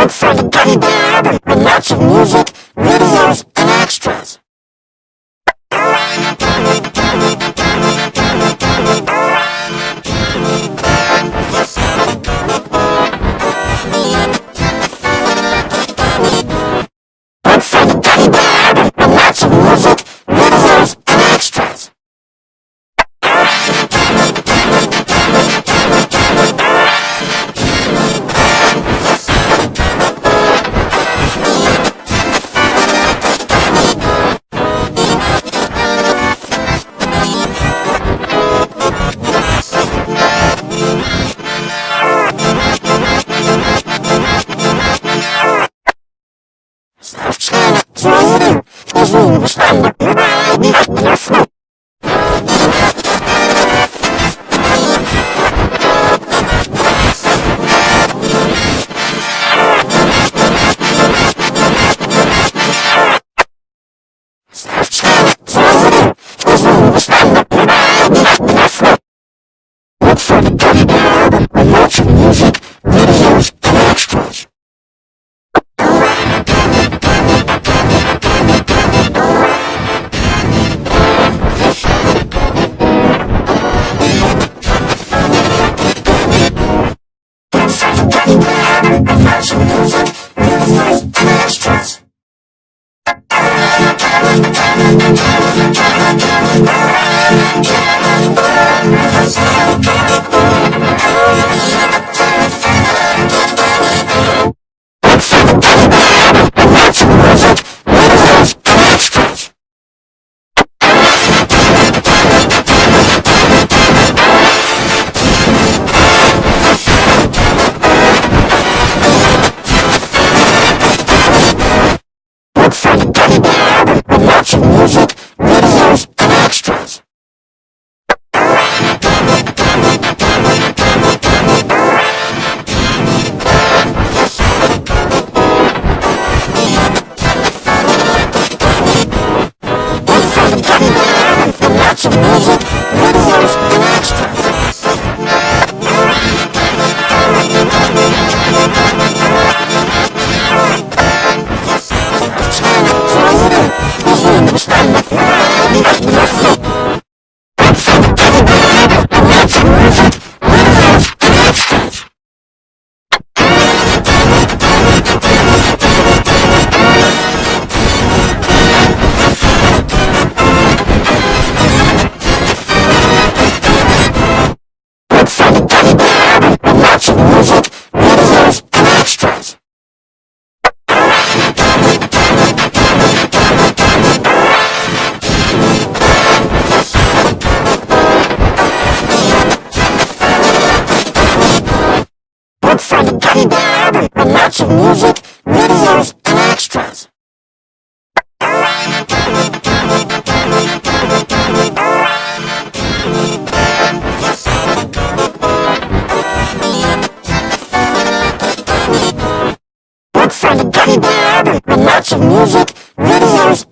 look for the Gummy Bear Album with lots of music, videos, не мешает. Ну, а я часто я сну. music, videos, and extras. Look for the Gummy Bear album with lots of music, videos,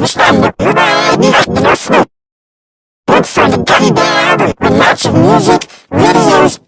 bestanden liberale directe naar vroeg. Ook van de Gummy Bear Album, een match of music, video's